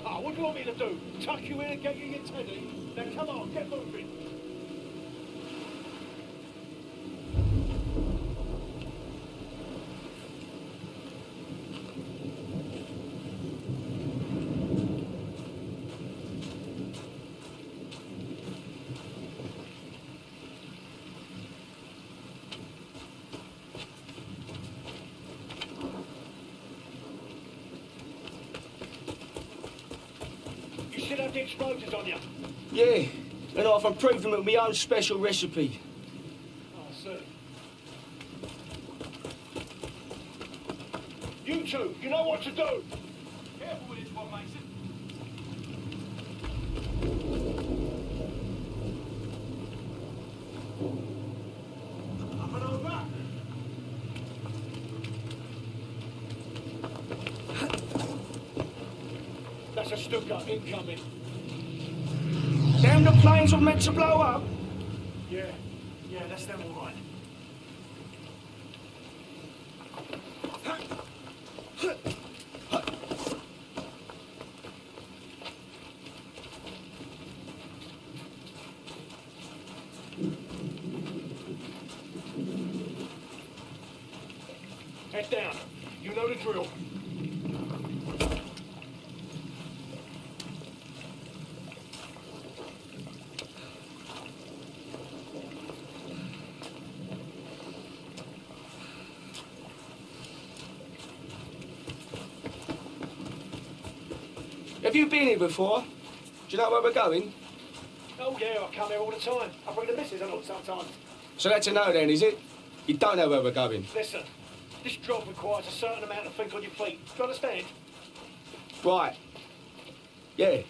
what do you want me to do? Tuck you in and get you your teddy? Now come on, get moving. You should have the explosives on you. Yeah, and I've improved them with my own special recipe. Oh, I see. You two, you know what to do. Careful with this one, Mason. Up and A Stuka incoming. Damn, the planes were meant to blow up. Yeah, yeah, that's them all right. Head down. You know the drill. Have you been here before? Do you know where we're going? Oh yeah, I come here all the time. I bring the missus along sometimes. So that's a no then, is it? You don't know where we're going. Listen, this job requires a certain amount of think on your feet. Do you understand? Right. Yeah.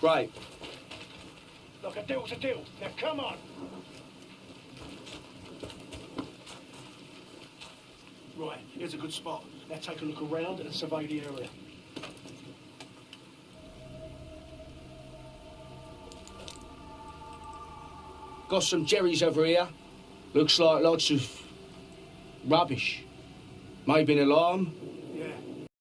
Great. Look, a deal's a deal. Now come on. Right, here's a good spot. Now take a look around and survey the area. Got some jerrys over here. Looks like lots of rubbish. Maybe an alarm